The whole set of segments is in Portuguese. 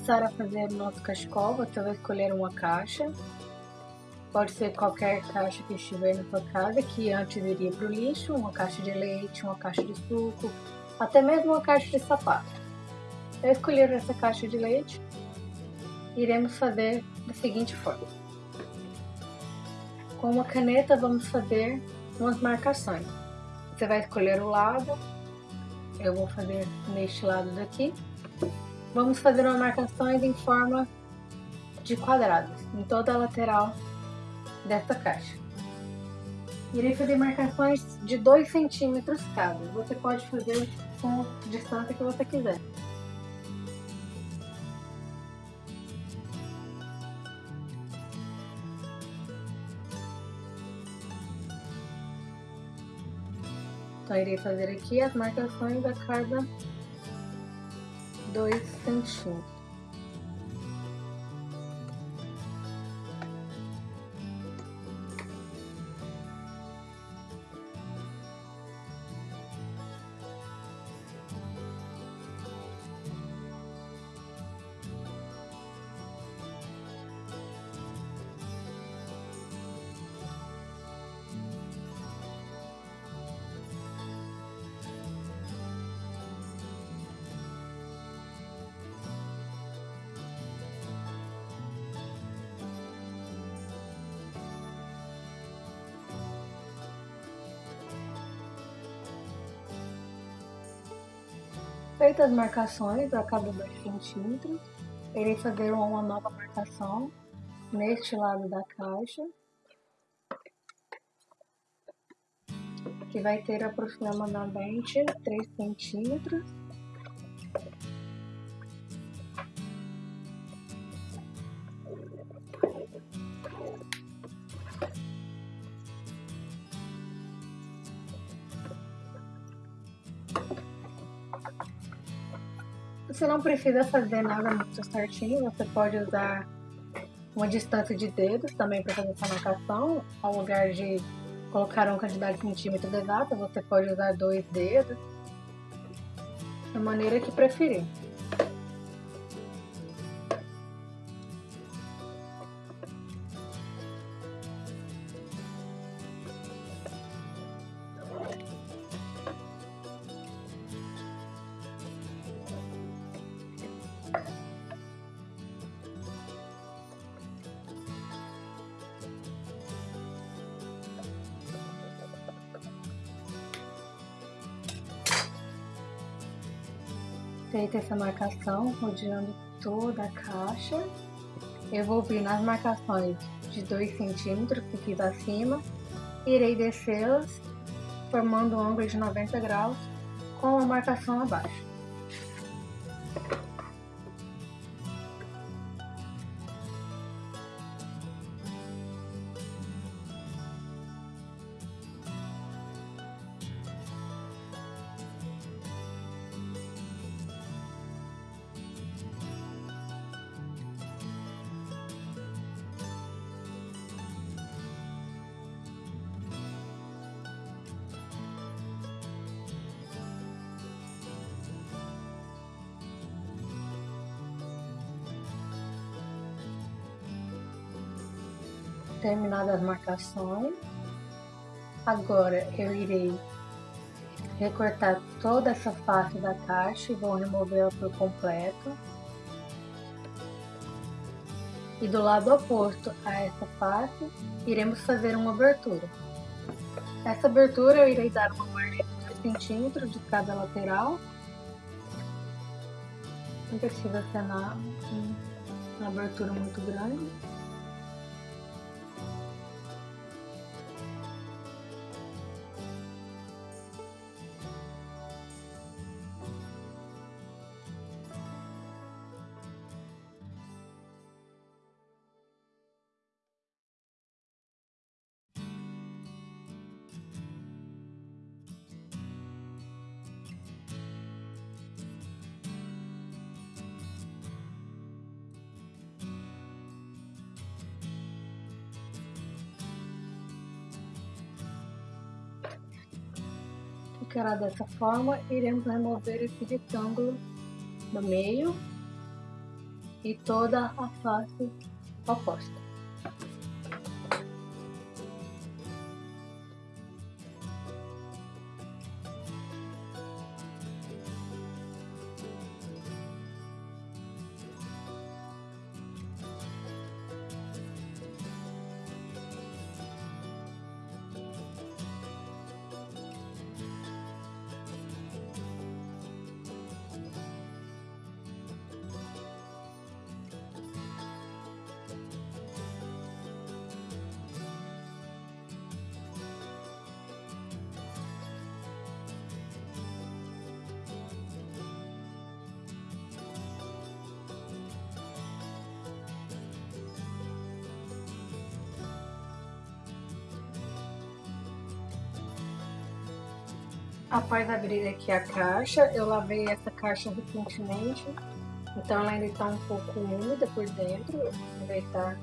começar a fazer o nosso cachecol, você vai escolher uma caixa. Pode ser qualquer caixa que estiver na sua casa, que antes iria para o lixo, uma caixa de leite, uma caixa de suco, até mesmo uma caixa de sapato. Eu escolhi essa caixa de leite, iremos fazer da seguinte forma. Com uma caneta vamos fazer umas marcações. Você vai escolher o lado, eu vou fazer neste lado daqui. Vamos fazer uma marcações em forma de quadrados, em toda a lateral desta caixa. Irei fazer marcações de 2 centímetros cada. Você pode fazer com a distância que você quiser. Então, irei fazer aqui as marcações a cada 2 centímetros. Feitas as marcações a cada 2 centímetros, irei fazer uma nova marcação neste lado da caixa, que vai ter aproximadamente 3 centímetros. Você não precisa fazer nada muito certinho, você pode usar uma distância de dedos também para fazer essa marcação, ao lugar de colocar uma quantidade de centímetros exata, você pode usar dois dedos, da maneira que preferir. Feita essa marcação, rodeando toda a caixa, eu vou vir nas marcações de 2 centímetros que fiz acima, irei descê-las, formando um ângulo de 90 graus com a marcação abaixo. Terminadas as marcações, agora eu irei recortar toda essa face da caixa e vou removê-la por completo. E do lado oposto a essa face, iremos fazer uma abertura. Essa abertura eu irei dar uma margem de 2 centímetros de cada lateral. Não precisa ser uma, uma abertura muito grande. Ficará dessa forma, iremos remover esse retângulo do meio e toda a face oposta. Após abrir aqui a caixa, eu lavei essa caixa recentemente, então ela ainda está um pouco úmida por dentro. Eu vou aproveitar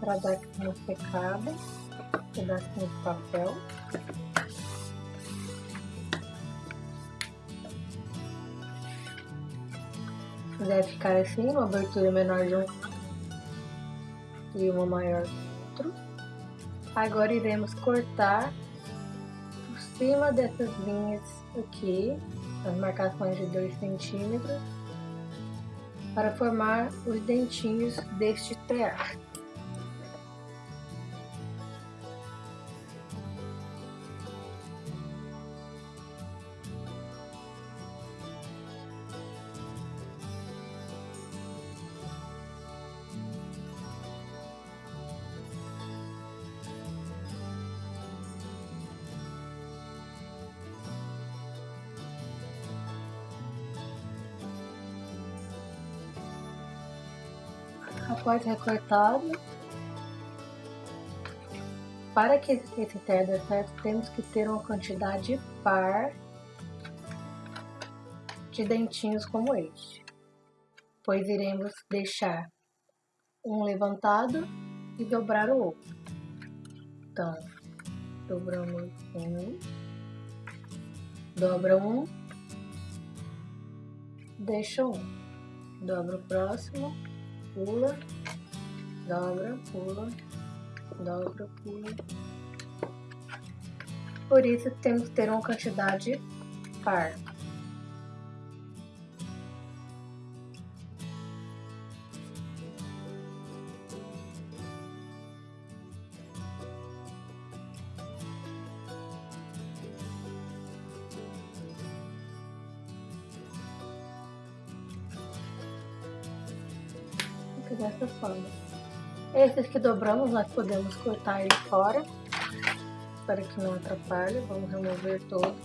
para dar aqui uma secada, pedacinho de papel. Deve ficar assim, uma abertura menor de um e uma maior do outro. Agora iremos cortar cima dessas linhas aqui, as marcações de 2 centímetros, para formar os dentinhos deste tear. Após recortado. Para que esse tear dê certo, temos que ter uma quantidade par de dentinhos como este, pois iremos deixar um levantado e dobrar o outro. Então, dobramos um, dobra um, deixa um, dobra o próximo, pula, dobra, pula, dobra, pula. Por isso temos que ter uma quantidade par. Esses que dobramos, nós podemos cortar ele fora, para que não atrapalhe. Vamos remover todos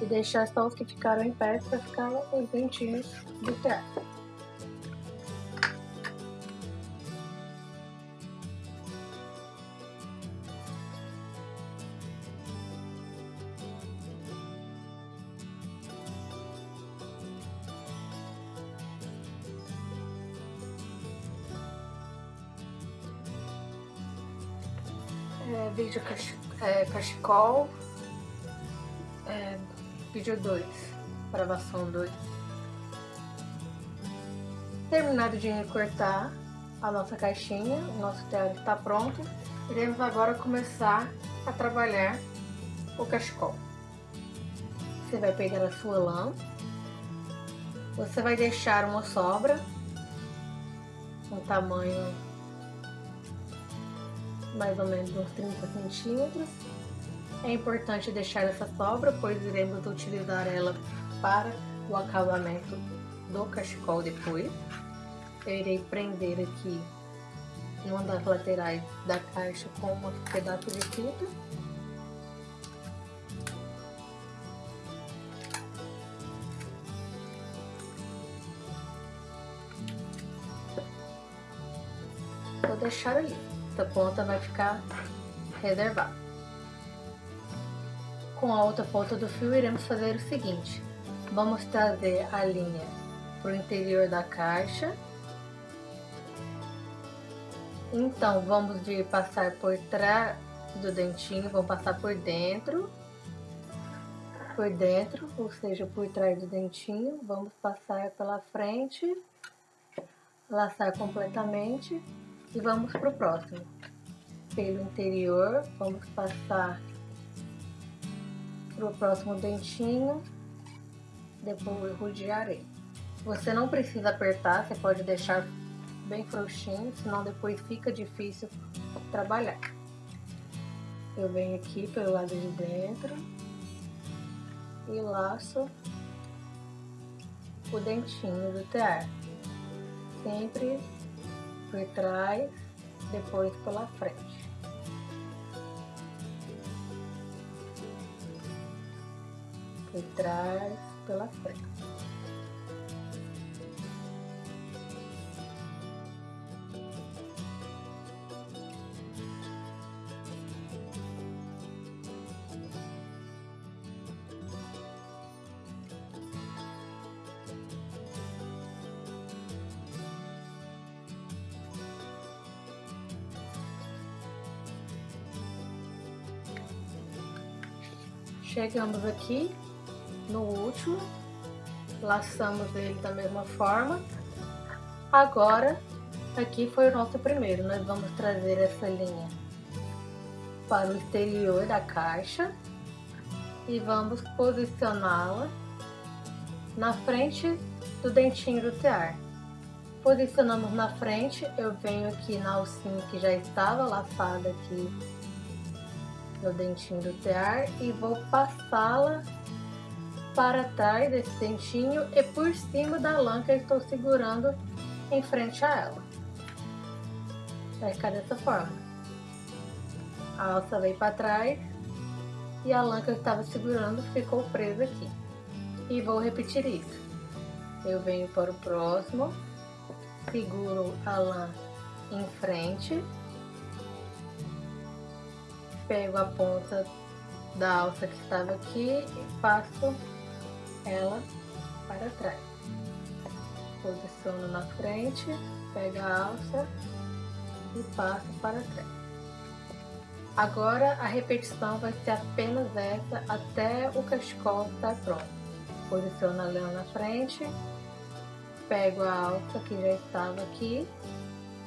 e deixar só os que ficaram em pé para ficar os dentinhos do teatro. É, vídeo cach é, cachecol, é, vídeo 2, gravação 2. Terminado de recortar a nossa caixinha, o nosso teatro está pronto. Iremos agora começar a trabalhar o cachecol. Você vai pegar a sua lã, você vai deixar uma sobra, um tamanho mais ou menos uns 30 centímetros. É importante deixar essa sobra, pois iremos utilizar ela para o acabamento do cachecol depois. Eu irei prender aqui uma das laterais da caixa com um pedaço de fita. Vou deixar ali essa ponta vai ficar reservada. Com a outra ponta do fio, iremos fazer o seguinte. Vamos trazer a linha para o interior da caixa. Então, vamos vir passar por trás do dentinho, vamos passar por dentro. Por dentro, ou seja, por trás do dentinho. Vamos passar pela frente laçar completamente e vamos para o próximo. Pelo interior, vamos passar para o próximo dentinho, depois rodearei. Você não precisa apertar, você pode deixar bem frouxinho, senão depois fica difícil trabalhar. Eu venho aqui pelo lado de dentro e laço o dentinho do tear, sempre por trás, depois pela frente. Por trás, pela frente. Chegamos aqui no último, laçamos ele da mesma forma. Agora, aqui foi o nosso primeiro, nós vamos trazer essa linha para o exterior da caixa e vamos posicioná-la na frente do dentinho do tear. Posicionamos na frente, eu venho aqui na alcinha que já estava laçada aqui no dentinho do tear e vou passá-la para trás desse dentinho e por cima da lã que eu estou segurando em frente a ela. Vai ficar dessa forma. A alça veio para trás e a lã que eu estava segurando ficou presa aqui. E vou repetir isso. Eu venho para o próximo, seguro a lã em frente pego a ponta da alça que estava aqui e passo ela para trás. Posiciono na frente, pego a alça e passo para trás. Agora a repetição vai ser apenas essa até o cachecol estar pronto. Posiciono a leão na frente, pego a alça que já estava aqui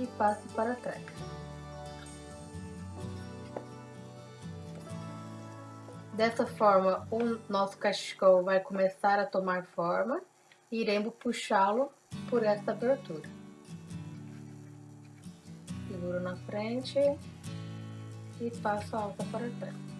e passo para trás. Dessa forma, o nosso cachecol vai começar a tomar forma e iremos puxá-lo por esta abertura. Seguro na frente e passo a alta para trás.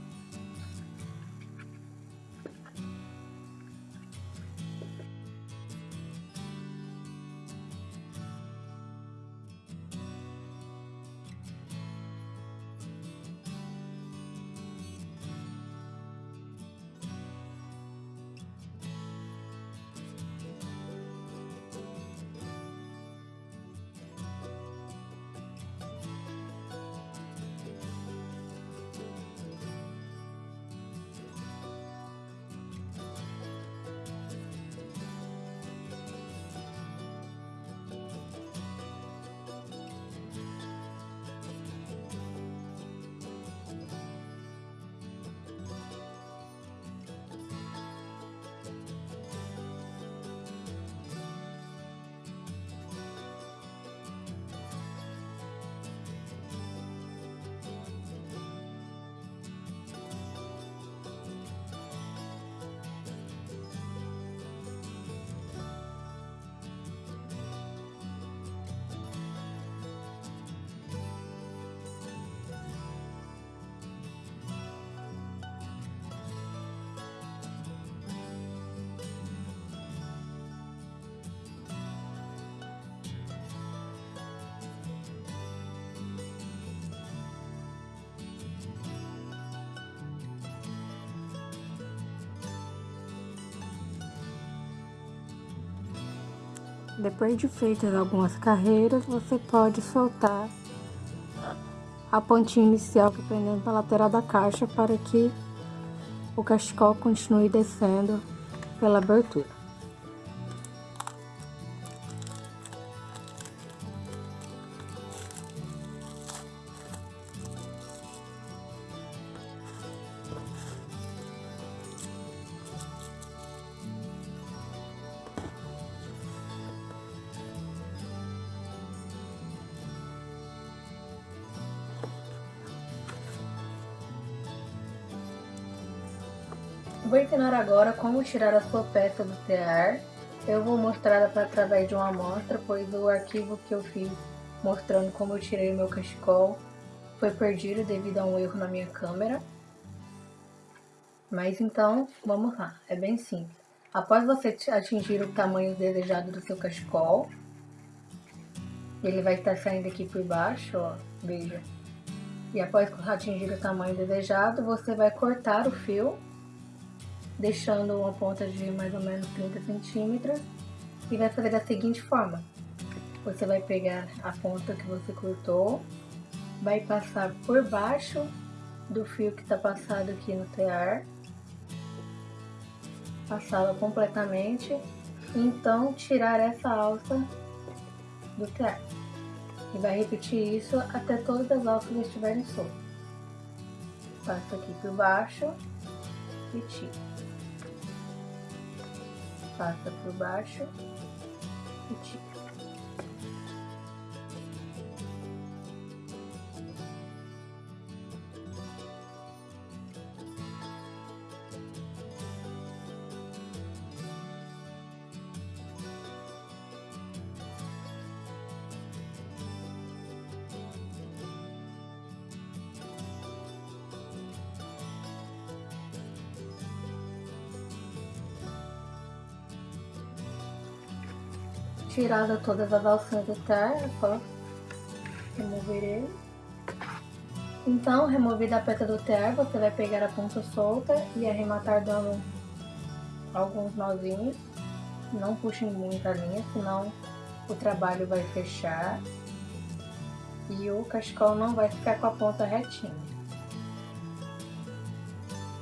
Depois de feitas algumas carreiras, você pode soltar a pontinha inicial que prendendo para a lateral da caixa para que o cachecol continue descendo pela abertura. Como tirar a sua peça do tear. Eu vou mostrar através de uma amostra, pois o arquivo que eu fiz mostrando como eu tirei o meu cachecol foi perdido devido a um erro na minha câmera. Mas então, vamos lá, é bem simples. Após você atingir o tamanho desejado do seu cachecol, ele vai estar saindo aqui por baixo, ó, veja. E após atingir o tamanho desejado, você vai cortar o fio, deixando uma ponta de mais ou menos 30 centímetros, e vai fazer da seguinte forma. Você vai pegar a ponta que você cortou, vai passar por baixo do fio que está passado aqui no tear, passá-la completamente, então tirar essa alça do tear. E vai repetir isso até todas as alças estiverem soltas. Passa aqui por baixo e tira. Passa por baixo e tira. tirada todas as alcinhas do terra, só remover ele. Então, removida a peça do ter, você vai pegar a ponta solta e arrematar dando alguns nozinhos. Não puxem muito a linha, senão o trabalho vai fechar e o cachecol não vai ficar com a ponta retinha.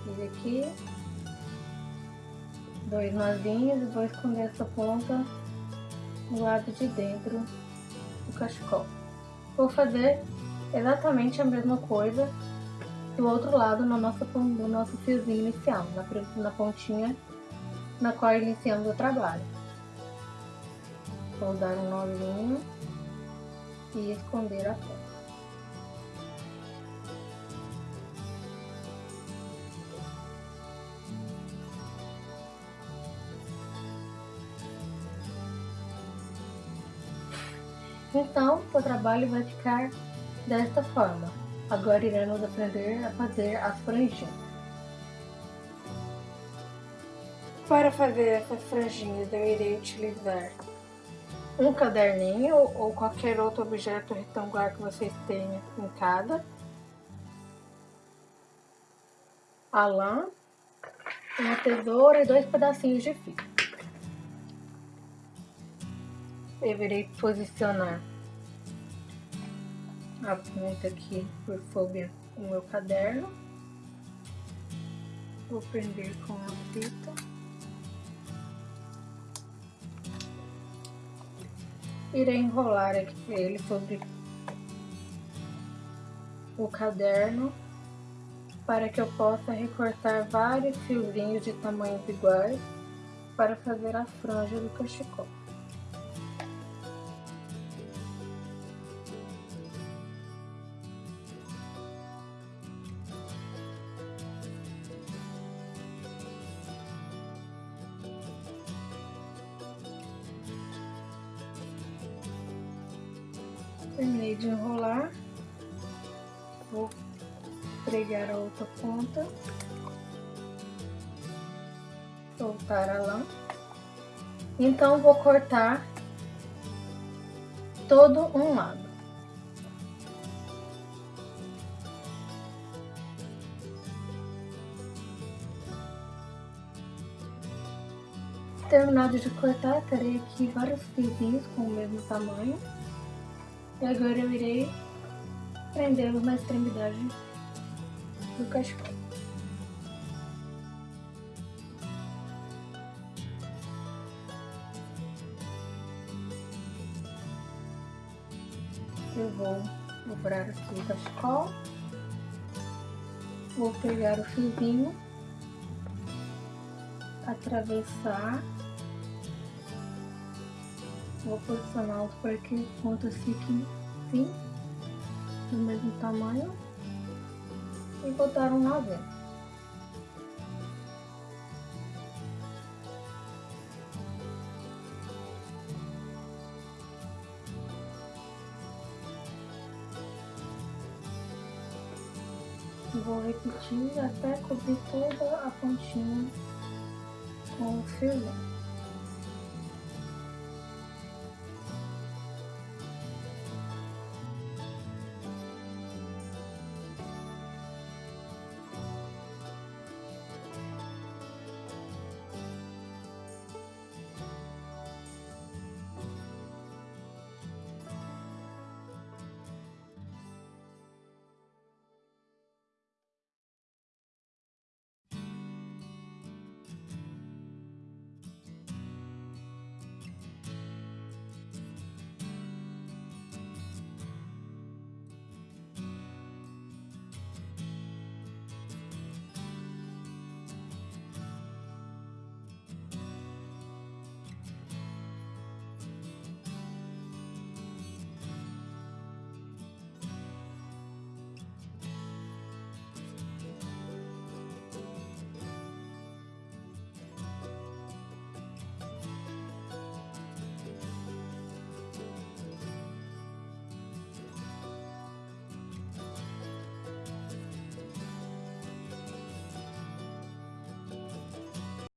Fiz aqui dois nozinhos e vou esconder essa ponta do lado de dentro do cachecol. Vou fazer exatamente a mesma coisa do outro lado no nosso, no nosso fiozinho inicial, na, na pontinha na qual iniciamos o trabalho. Vou dar um nozinho e esconder a ponta. Então, o trabalho vai ficar desta forma. Agora iremos aprender a fazer as franjinhas. Para fazer essas franjinhas, eu irei utilizar um caderninho ou qualquer outro objeto retangular que vocês tenham em casa. A lã, uma tesoura e dois pedacinhos de fio. Eu irei posicionar a ponta aqui por sobre o meu caderno. Vou prender com a fita. Irei enrolar aqui ele sobre o caderno para que eu possa recortar vários fiozinhos de tamanhos iguais para fazer a franja do cachecol. Terminei de enrolar. Vou pregar a outra ponta. Soltar a lã. Então, vou cortar todo um lado. Terminado de cortar, terei aqui vários fiozinhos com o mesmo tamanho. E agora eu irei prendê-los na extremidade do cachecol. Eu vou dobrar aqui o cachecol, vou pegar o fiozinho, atravessar vou posicionar os para que os pontos fiquem assim, do mesmo tamanho, e botar um noventa. Vou repetir até cobrir toda a pontinha com o filme.